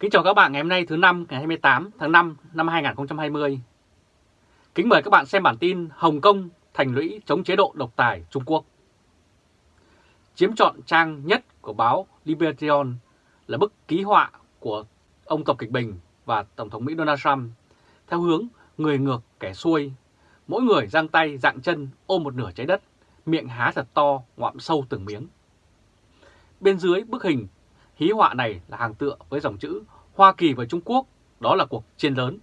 Kính chào các bạn ngày hôm nay thứ năm ngày 28 tháng 5 năm 2020. Kính mời các bạn xem bản tin Hồng Kông thành lũy chống chế độ độc tài Trung Quốc. Chiếm trọn trang nhất của báo Liberation là bức ký họa của ông Tập Kịch Bình và Tổng thống Mỹ Donald Trump theo hướng người ngược kẻ xuôi, mỗi người giang tay dạng chân ôm một nửa trái đất, miệng há thật to ngoạm sâu từng miếng. Bên dưới bức hình Hí họa này là hàng tựa với dòng chữ Hoa Kỳ và Trung Quốc, đó là cuộc chiến lớn.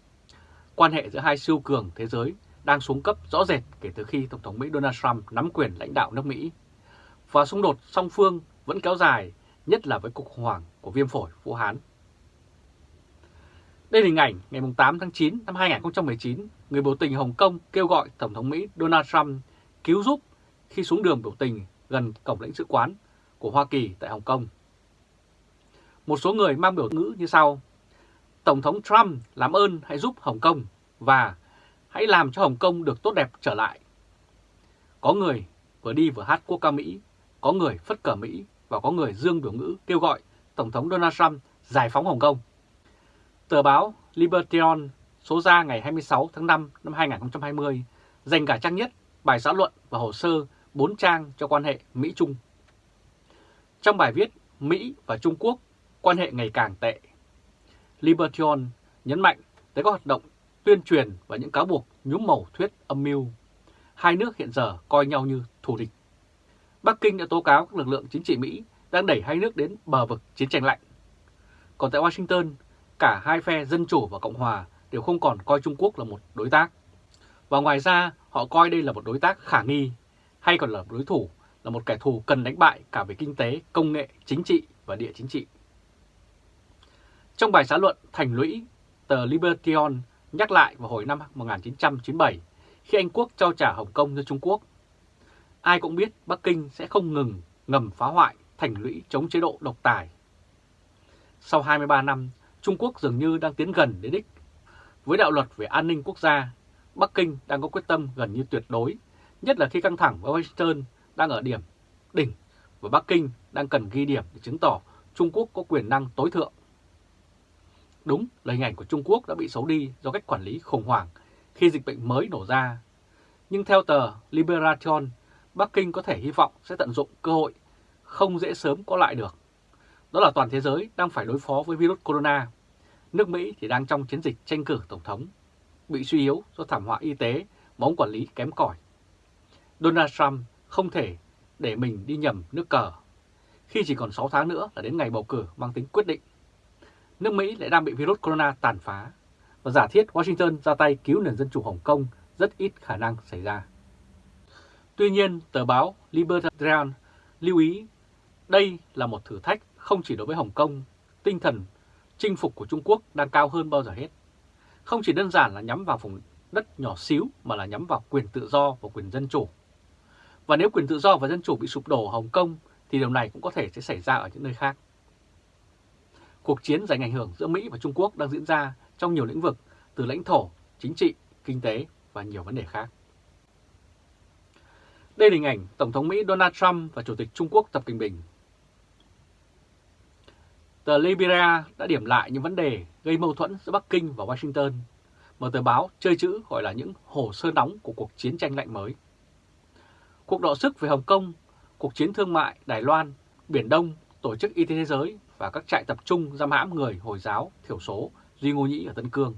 Quan hệ giữa hai siêu cường thế giới đang xuống cấp rõ rệt kể từ khi Tổng thống Mỹ Donald Trump nắm quyền lãnh đạo nước Mỹ. Và xung đột song phương vẫn kéo dài, nhất là với cuộc khủng hoảng của viêm phổi Vũ Hán. Đây là hình ảnh ngày 8 tháng 9 năm 2019, người biểu tình Hồng Kông kêu gọi Tổng thống Mỹ Donald Trump cứu giúp khi xuống đường biểu tình gần cổng lãnh sự quán của Hoa Kỳ tại Hồng Kông. Một số người mang biểu ngữ như sau. Tổng thống Trump làm ơn hãy giúp Hồng Kông và hãy làm cho Hồng Kông được tốt đẹp trở lại. Có người vừa đi vừa hát quốc ca Mỹ, có người phất cờ Mỹ và có người dương biểu ngữ kêu gọi Tổng thống Donald Trump giải phóng Hồng Kông. Tờ báo libertion số ra ngày 26 tháng 5 năm 2020 dành cả trang nhất, bài xã luận và hồ sơ 4 trang cho quan hệ Mỹ-Trung. Trong bài viết Mỹ và Trung Quốc quan hệ ngày càng tệ. Libertion nhấn mạnh tới các hoạt động tuyên truyền và những cáo buộc nhúm màu thuyết âm mưu. Hai nước hiện giờ coi nhau như thù địch. Bắc Kinh đã tố cáo các lực lượng chính trị Mỹ đang đẩy hai nước đến bờ vực chiến tranh lạnh. Còn tại Washington, cả hai phe Dân Chủ và Cộng Hòa đều không còn coi Trung Quốc là một đối tác. Và ngoài ra, họ coi đây là một đối tác khả nghi, hay còn là đối thủ, là một kẻ thù cần đánh bại cả về kinh tế, công nghệ, chính trị và địa chính trị. Trong bài xã luận Thành lũy, tờ libertion nhắc lại vào hồi năm 1997 khi Anh Quốc trao trả Hồng Kông cho Trung Quốc. Ai cũng biết Bắc Kinh sẽ không ngừng ngầm phá hoại thành lũy chống chế độ độc tài. Sau 23 năm, Trung Quốc dường như đang tiến gần đến đích. Với đạo luật về an ninh quốc gia, Bắc Kinh đang có quyết tâm gần như tuyệt đối, nhất là khi căng thẳng với Washington đang ở điểm đỉnh và Bắc Kinh đang cần ghi điểm để chứng tỏ Trung Quốc có quyền năng tối thượng Đúng là hình ảnh của Trung Quốc đã bị xấu đi do cách quản lý khủng hoảng khi dịch bệnh mới nổ ra. Nhưng theo tờ Liberation, Bắc Kinh có thể hy vọng sẽ tận dụng cơ hội không dễ sớm có lại được. Đó là toàn thế giới đang phải đối phó với virus corona. Nước Mỹ thì đang trong chiến dịch tranh cử Tổng thống, bị suy yếu do thảm họa y tế, bóng quản lý kém cỏi. Donald Trump không thể để mình đi nhầm nước cờ, khi chỉ còn 6 tháng nữa là đến ngày bầu cử mang tính quyết định nước Mỹ lại đang bị virus corona tàn phá và giả thiết Washington ra tay cứu nền dân chủ Hồng Kông rất ít khả năng xảy ra. Tuy nhiên, tờ báo Libertarian lưu ý đây là một thử thách không chỉ đối với Hồng Kông, tinh thần chinh phục của Trung Quốc đang cao hơn bao giờ hết. Không chỉ đơn giản là nhắm vào vùng đất nhỏ xíu mà là nhắm vào quyền tự do và quyền dân chủ. Và nếu quyền tự do và dân chủ bị sụp đổ ở Hồng Kông thì điều này cũng có thể sẽ xảy ra ở những nơi khác. Cuộc chiến giành ảnh hưởng giữa Mỹ và Trung Quốc đang diễn ra trong nhiều lĩnh vực từ lãnh thổ, chính trị, kinh tế và nhiều vấn đề khác. Đây là hình ảnh Tổng thống Mỹ Donald Trump và Chủ tịch Trung Quốc Tập Cận Bình. Tờ Liberia đã điểm lại những vấn đề gây mâu thuẫn giữa Bắc Kinh và Washington, mà tờ báo chơi chữ gọi là những hồ sơ nóng của cuộc chiến tranh lạnh mới. Cuộc đọ sức về Hồng Kông, cuộc chiến thương mại Đài Loan, Biển Đông, Tổ chức Y tế Thế giới và các trại tập trung giam hãm người Hồi giáo thiểu số Duy Ngô Nhĩ ở Tân Cương.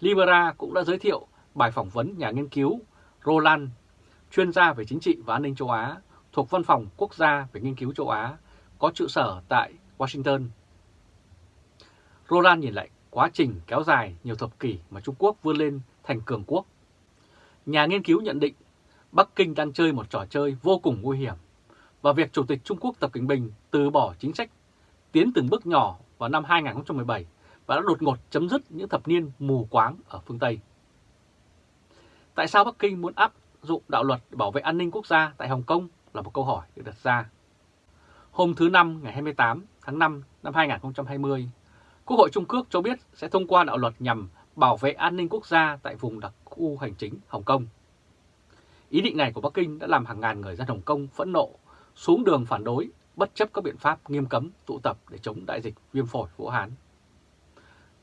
Libera cũng đã giới thiệu bài phỏng vấn nhà nghiên cứu Roland, chuyên gia về chính trị và an ninh châu Á thuộc Văn phòng Quốc gia về nghiên cứu châu Á, có trụ sở tại Washington. Roland nhìn lại quá trình kéo dài nhiều thập kỷ mà Trung Quốc vươn lên thành cường quốc. Nhà nghiên cứu nhận định Bắc Kinh đang chơi một trò chơi vô cùng nguy hiểm và việc Chủ tịch Trung Quốc Tập Cận Bình từ bỏ chính sách tiến từng bước nhỏ vào năm 2017 và đã đột ngột chấm dứt những thập niên mù quáng ở phương Tây. Tại sao Bắc Kinh muốn áp dụng đạo luật để bảo vệ an ninh quốc gia tại Hồng Kông là một câu hỏi được đặt ra. Hôm thứ Năm ngày 28 tháng 5 năm 2020, Quốc hội Trung Quốc cho biết sẽ thông qua đạo luật nhằm bảo vệ an ninh quốc gia tại vùng đặc khu hành chính Hồng Kông. Ý định này của Bắc Kinh đã làm hàng ngàn người dân Hồng Kông phẫn nộ, xuống đường phản đối bất chấp các biện pháp nghiêm cấm tụ tập để chống đại dịch viêm phổi Vũ Hán.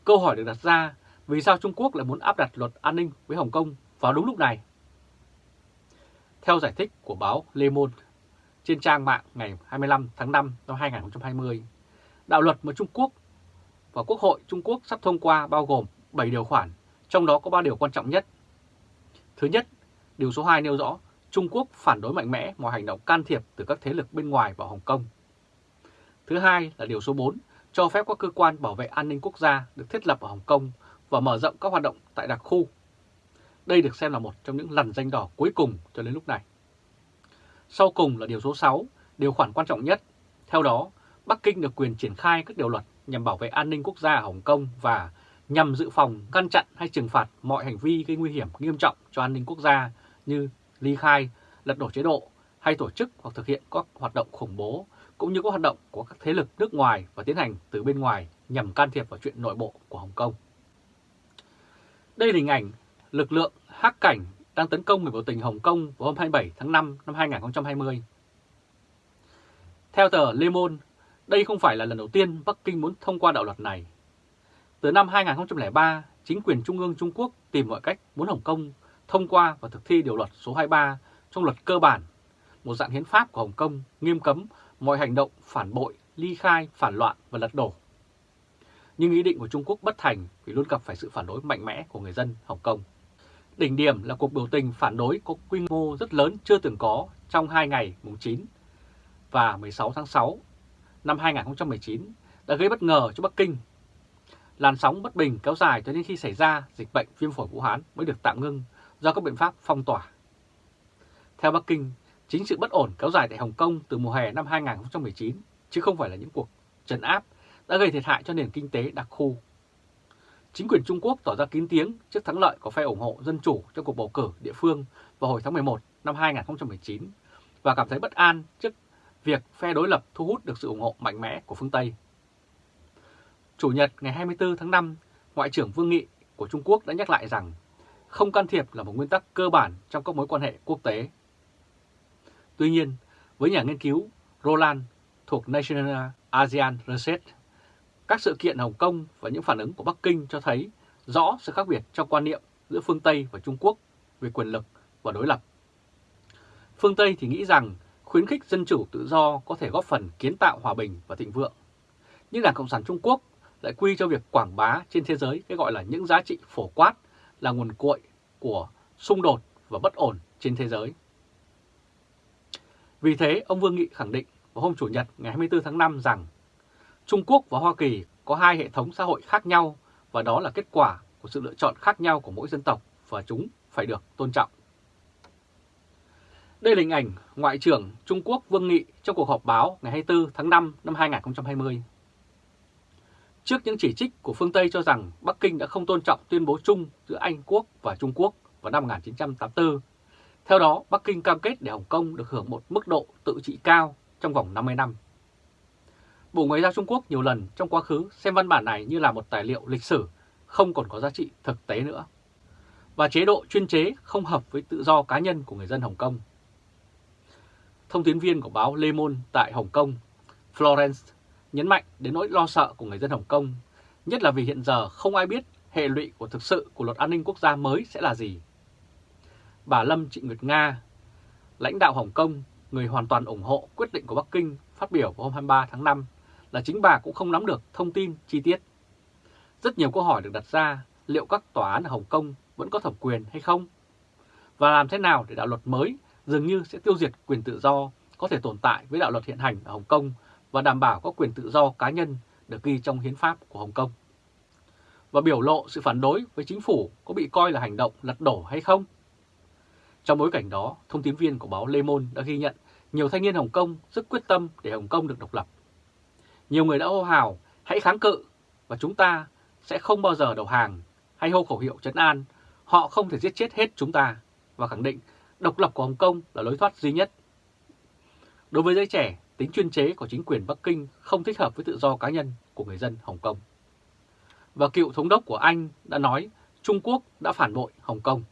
Câu hỏi được đặt ra vì sao Trung Quốc lại muốn áp đặt luật an ninh với Hồng Kông vào đúng lúc này? Theo giải thích của báo Le Monde trên trang mạng ngày 25 tháng 5 năm 2020, đạo luật mà Trung Quốc và Quốc hội Trung Quốc sắp thông qua bao gồm 7 điều khoản, trong đó có 3 điều quan trọng nhất. Thứ nhất, điều số 2 nêu rõ Trung Quốc phản đối mạnh mẽ mọi hành động can thiệp từ các thế lực bên ngoài vào Hồng Kông. Thứ hai là điều số 4 cho phép các cơ quan bảo vệ an ninh quốc gia được thiết lập ở Hồng Kông và mở rộng các hoạt động tại đặc khu. Đây được xem là một trong những lần danh đỏ cuối cùng cho đến lúc này. Sau cùng là điều số 6, điều khoản quan trọng nhất. Theo đó, Bắc Kinh được quyền triển khai các điều luật nhằm bảo vệ an ninh quốc gia ở Hồng Kông và nhằm dự phòng, ngăn chặn hay trừng phạt mọi hành vi gây nguy hiểm nghiêm trọng cho an ninh quốc gia như ly khai, lật đổ chế độ hay tổ chức hoặc thực hiện các hoạt động khủng bố cũng như các hoạt động của các thế lực nước ngoài và tiến hành từ bên ngoài nhằm can thiệp vào chuyện nội bộ của Hồng Kông. Đây là hình ảnh lực lượng hắc cảnh đang tấn công người biểu tình Hồng Kông vào hôm 27 tháng 5 năm 2020. Theo tờ Le Monde, đây không phải là lần đầu tiên Bắc Kinh muốn thông qua đạo luật này. Từ năm 2003, chính quyền Trung ương Trung Quốc tìm mọi cách muốn Hồng Kông thông qua và thực thi điều luật số 23 trong luật cơ bản, một dạng hiến pháp của Hồng Kông nghiêm cấm mọi hành động phản bội, ly khai, phản loạn và lật đổ. Nhưng ý định của Trung Quốc bất thành vì luôn gặp phải sự phản đối mạnh mẽ của người dân Hồng Kông. Đỉnh điểm là cuộc biểu tình phản đối có quy mô rất lớn chưa từng có trong hai ngày mùng 9 và 16 tháng 6 năm 2019 đã gây bất ngờ cho Bắc Kinh. Làn sóng bất bình kéo dài cho đến khi xảy ra dịch bệnh viêm phổi Vũ Hán mới được tạm ngưng do các biện pháp phong tỏa. Theo Bắc Kinh, chính sự bất ổn kéo dài tại Hồng Kông từ mùa hè năm 2019, chứ không phải là những cuộc trấn áp, đã gây thiệt hại cho nền kinh tế đặc khu. Chính quyền Trung Quốc tỏ ra kín tiếng trước thắng lợi của phe ủng hộ dân chủ trong cuộc bầu cử địa phương vào hồi tháng 11 năm 2019 và cảm thấy bất an trước việc phe đối lập thu hút được sự ủng hộ mạnh mẽ của phương Tây. Chủ nhật ngày 24 tháng 5, Ngoại trưởng Vương Nghị của Trung Quốc đã nhắc lại rằng không can thiệp là một nguyên tắc cơ bản trong các mối quan hệ quốc tế. Tuy nhiên, với nhà nghiên cứu Roland thuộc National ASEAN Research, các sự kiện Hồng Kông và những phản ứng của Bắc Kinh cho thấy rõ sự khác biệt trong quan niệm giữa phương Tây và Trung Quốc về quyền lực và đối lập. Phương Tây thì nghĩ rằng khuyến khích dân chủ tự do có thể góp phần kiến tạo hòa bình và thịnh vượng. Nhưng Đảng Cộng sản Trung Quốc lại quy cho việc quảng bá trên thế giới cái gọi là những giá trị phổ quát là nguồn cội của xung đột và bất ổn trên thế giới. Vì thế, ông Vương Nghị khẳng định vào hôm Chủ nhật ngày 24 tháng 5 rằng Trung Quốc và Hoa Kỳ có hai hệ thống xã hội khác nhau và đó là kết quả của sự lựa chọn khác nhau của mỗi dân tộc và chúng phải được tôn trọng. Đây là hình ảnh Ngoại trưởng Trung Quốc Vương Nghị trong cuộc họp báo ngày 24 tháng 5 năm 2020. Trước những chỉ trích của phương Tây cho rằng Bắc Kinh đã không tôn trọng tuyên bố chung giữa Anh Quốc và Trung Quốc vào năm 1984, theo đó Bắc Kinh cam kết để Hồng Kông được hưởng một mức độ tự trị cao trong vòng 50 năm. Bộ Ngoại giao Trung Quốc nhiều lần trong quá khứ xem văn bản này như là một tài liệu lịch sử không còn có giá trị thực tế nữa. Và chế độ chuyên chế không hợp với tự do cá nhân của người dân Hồng Kông. Thông tin viên của báo Le Monde tại Hồng Kông, Florence, nhấn mạnh đến nỗi lo sợ của người dân Hồng Kông, nhất là vì hiện giờ không ai biết hệ lụy của thực sự của luật an ninh quốc gia mới sẽ là gì. Bà Lâm Trịnh Nguyệt Nga, lãnh đạo Hồng Kông, người hoàn toàn ủng hộ quyết định của Bắc Kinh phát biểu vào hôm 23 tháng 5 là chính bà cũng không nắm được thông tin chi tiết. Rất nhiều câu hỏi được đặt ra liệu các tòa án ở Hồng Kông vẫn có thẩm quyền hay không? Và làm thế nào để đạo luật mới dường như sẽ tiêu diệt quyền tự do có thể tồn tại với đạo luật hiện hành ở Hồng Kông và đảm bảo các quyền tự do cá nhân được ghi trong hiến pháp của Hồng Kông. Và biểu lộ sự phản đối với chính phủ có bị coi là hành động lật đổ hay không? Trong bối cảnh đó, thông tin viên của báo Le Monde đã ghi nhận nhiều thanh niên Hồng Kông rất quyết tâm để Hồng Kông được độc lập. Nhiều người đã hô hào, hãy kháng cự và chúng ta sẽ không bao giờ đầu hàng hay hô khẩu hiệu trấn an, họ không thể giết chết hết chúng ta và khẳng định độc lập của Hồng Kông là lối thoát duy nhất. Đối với giới trẻ, tính chuyên chế của chính quyền Bắc Kinh không thích hợp với tự do cá nhân của người dân Hồng Kông. Và cựu thống đốc của Anh đã nói Trung Quốc đã phản bội Hồng Kông.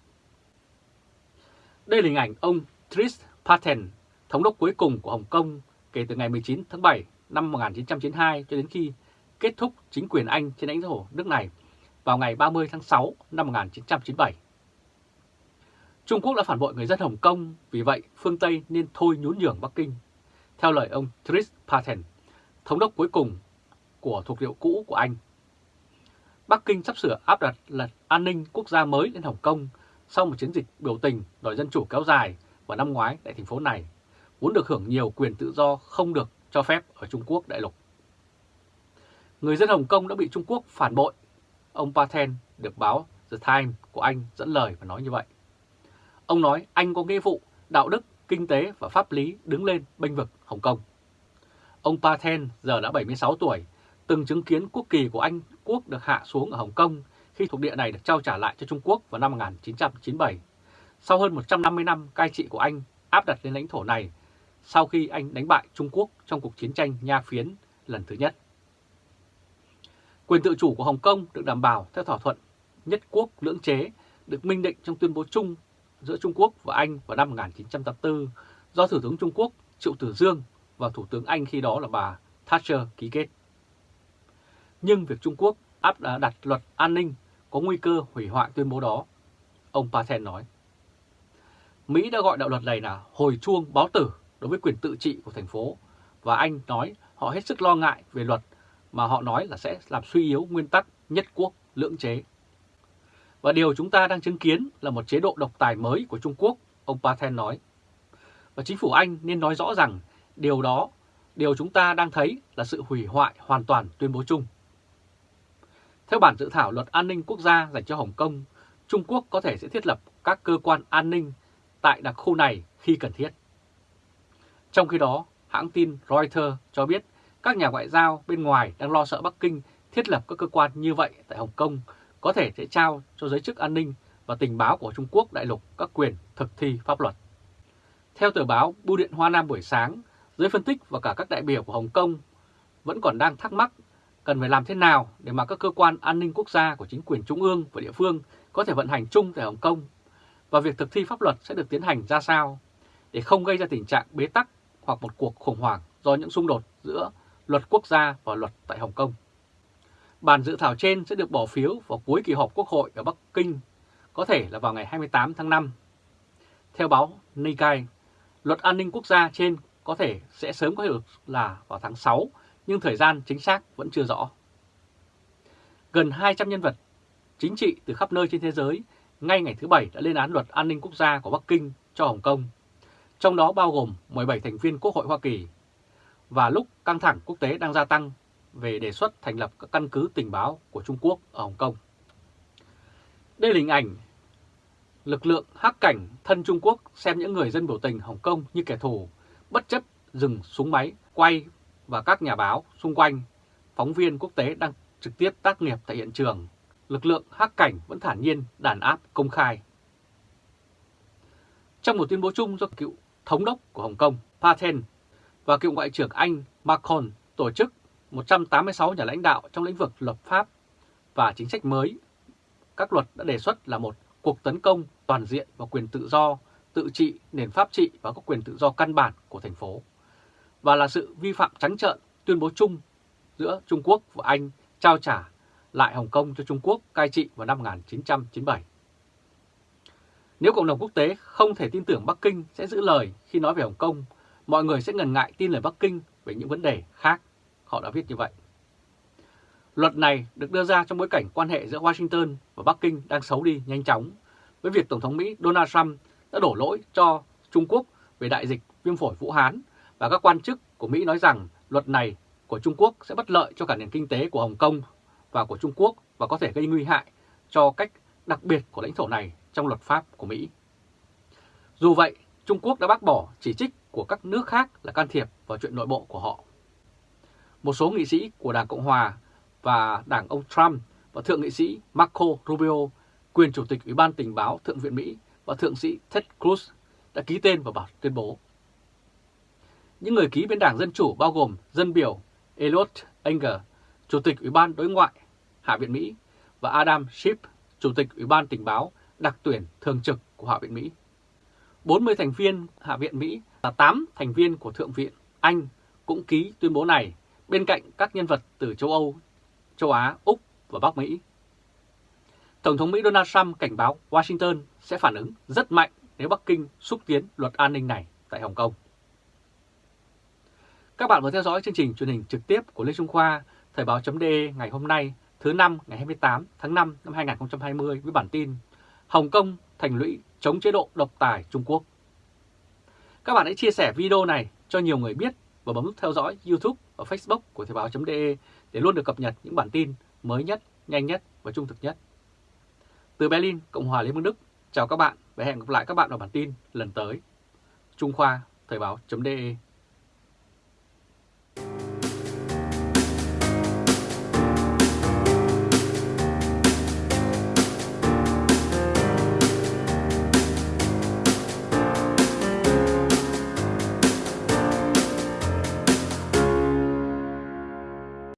Đây là hình ảnh ông Tris Patten, thống đốc cuối cùng của Hồng Kông, kể từ ngày 19 tháng 7 năm 1992 cho đến khi kết thúc chính quyền Anh trên lãnh thổ nước này vào ngày 30 tháng 6 năm 1997. Trung Quốc đã phản bội người dân Hồng Kông, vì vậy phương Tây nên thôi nhún nhường Bắc Kinh. Theo lời ông Chris Patten, thống đốc cuối cùng của thuộc liệu cũ của Anh. Bắc Kinh sắp sửa áp đặt lật an ninh quốc gia mới lên Hồng Kông sau một chiến dịch biểu tình đòi dân chủ kéo dài vào năm ngoái tại thành phố này, muốn được hưởng nhiều quyền tự do không được cho phép ở Trung Quốc đại lục. Người dân Hồng Kông đã bị Trung Quốc phản bội. Ông Paten được báo The Times của Anh dẫn lời và nói như vậy. Ông nói Anh có nghĩa vụ, đạo đức, kinh tế và pháp lý đứng lên bênh vực Hồng Kông. Ông Paten giờ đã 76 tuổi, từng chứng kiến quốc kỳ của Anh quốc được hạ xuống ở Hồng Kông khi thuộc địa này được trao trả lại cho Trung Quốc vào năm 1997. Sau hơn 150 năm cai trị của Anh áp đặt lên lãnh thổ này sau khi Anh đánh bại Trung Quốc trong cuộc chiến tranh Nha Phiến lần thứ nhất. Quyền tự chủ của Hồng Kông được đảm bảo theo thỏa thuận nhất quốc lưỡng chế được minh định trong tuyên bố chung giữa Trung Quốc và Anh vào năm 1984 do Thủ tướng Trung Quốc Triệu Tử Dương và Thủ tướng Anh khi đó là bà Thatcher ký kết. Nhưng việc Trung Quốc áp đặt luật an ninh có nguy cơ hủy hoại tuyên bố đó, ông Paten nói. Mỹ đã gọi đạo luật này là hồi chuông báo tử đối với quyền tự trị của thành phố và Anh nói họ hết sức lo ngại về luật mà họ nói là sẽ làm suy yếu nguyên tắc nhất quốc lưỡng chế. Và điều chúng ta đang chứng kiến là một chế độ độc tài mới của Trung Quốc, ông Paten nói. Và chính phủ Anh nên nói rõ rằng điều đó, điều chúng ta đang thấy là sự hủy hoại hoàn toàn tuyên bố chung. Theo bản dự thảo luật an ninh quốc gia dành cho Hồng Kông, Trung Quốc có thể sẽ thiết lập các cơ quan an ninh tại đặc khu này khi cần thiết. Trong khi đó, hãng tin Reuters cho biết các nhà ngoại giao bên ngoài đang lo sợ Bắc Kinh thiết lập các cơ quan như vậy tại Hồng Kông có thể sẽ trao cho giới chức an ninh và tình báo của Trung Quốc đại lục các quyền thực thi pháp luật. Theo tờ báo Bưu điện Hoa Nam buổi sáng, giới phân tích và cả các đại biểu của Hồng Kông vẫn còn đang thắc mắc cần phải làm thế nào để mà các cơ quan an ninh quốc gia của chính quyền trung ương và địa phương có thể vận hành chung tại Hồng Kông và việc thực thi pháp luật sẽ được tiến hành ra sao để không gây ra tình trạng bế tắc hoặc một cuộc khủng hoảng do những xung đột giữa luật quốc gia và luật tại Hồng Kông. Bản dự thảo trên sẽ được bỏ phiếu vào cuối kỳ họp Quốc hội ở Bắc Kinh, có thể là vào ngày 28 tháng 5. Theo báo Nikkei, luật an ninh quốc gia trên có thể sẽ sớm có hiệu lực là vào tháng 6, nhưng thời gian chính xác vẫn chưa rõ. Gần 200 nhân vật chính trị từ khắp nơi trên thế giới ngay ngày thứ Bảy đã lên án luật an ninh quốc gia của Bắc Kinh cho Hồng Kông, trong đó bao gồm 17 thành viên Quốc hội Hoa Kỳ. Và lúc căng thẳng quốc tế đang gia tăng về đề xuất thành lập các căn cứ tình báo của Trung Quốc ở Hồng Kông. Đây là hình ảnh lực lượng hắc cảnh thân Trung Quốc xem những người dân biểu tình Hồng Kông như kẻ thù, bất chấp dừng súng máy, quay và các nhà báo xung quanh, phóng viên quốc tế đang trực tiếp tác nghiệp tại hiện trường, lực lượng hắc cảnh vẫn thản nhiên đàn áp công khai. Trong một tuyên bố chung do cựu thống đốc của Hồng Kông Paten và cựu Ngoại trưởng Anh Macron tổ chức 186 nhà lãnh đạo trong lĩnh vực lập pháp và chính sách mới. Các luật đã đề xuất là một cuộc tấn công toàn diện vào quyền tự do, tự trị, nền pháp trị và các quyền tự do căn bản của thành phố. Và là sự vi phạm trắng trợn tuyên bố chung giữa Trung Quốc và Anh trao trả lại Hồng Kông cho Trung Quốc cai trị vào năm 1997. Nếu cộng đồng quốc tế không thể tin tưởng Bắc Kinh sẽ giữ lời khi nói về Hồng Kông, mọi người sẽ ngần ngại tin lời Bắc Kinh về những vấn đề khác họ đã viết như vậy. Luật này được đưa ra trong bối cảnh quan hệ giữa Washington và Bắc Kinh đang xấu đi nhanh chóng, với việc Tổng thống Mỹ Donald Trump đã đổ lỗi cho Trung Quốc về đại dịch viêm phổi Vũ Hán và các quan chức của Mỹ nói rằng luật này của Trung Quốc sẽ bất lợi cho cả nền kinh tế của Hồng Kông và của Trung Quốc và có thể gây nguy hại cho cách đặc biệt của lãnh thổ này trong luật pháp của Mỹ. Dù vậy, Trung Quốc đã bác bỏ chỉ trích của các nước khác là can thiệp vào chuyện nội bộ của họ một số nghị sĩ của Đảng Cộng Hòa và Đảng ông Trump và Thượng nghị sĩ Marco Rubio, quyền Chủ tịch Ủy ban Tình báo Thượng viện Mỹ và Thượng sĩ Ted Cruz đã ký tên vào bản tuyên bố. Những người ký bên Đảng Dân Chủ bao gồm dân biểu Elliot Enger, Chủ tịch Ủy ban Đối ngoại Hạ viện Mỹ và Adam Schiff, Chủ tịch Ủy ban Tình báo đặc tuyển thường trực của Hạ viện Mỹ. 40 thành viên Hạ viện Mỹ và 8 thành viên của Thượng viện Anh cũng ký tuyên bố này bên cạnh các nhân vật từ châu Âu, châu Á, Úc và Bắc Mỹ. Tổng thống Mỹ Donald Trump cảnh báo Washington sẽ phản ứng rất mạnh nếu Bắc Kinh xúc tiến luật an ninh này tại Hồng Kông. Các bạn vừa theo dõi chương trình truyền hình trực tiếp của Lê Trung Khoa, Thời báo.de ngày hôm nay, thứ năm ngày 28 tháng 5 năm 2020 với bản tin Hồng Kông thành lũy chống chế độ độc tài Trung Quốc. Các bạn hãy chia sẻ video này cho nhiều người biết và bấm nút theo dõi YouTube và Facebook của Thời báo.de để luôn được cập nhật những bản tin mới nhất, nhanh nhất và trung thực nhất. Từ Berlin, Cộng hòa Liên bang Đức, chào các bạn và hẹn gặp lại các bạn ở bản tin lần tới. Trung Khoa, Thời báo.de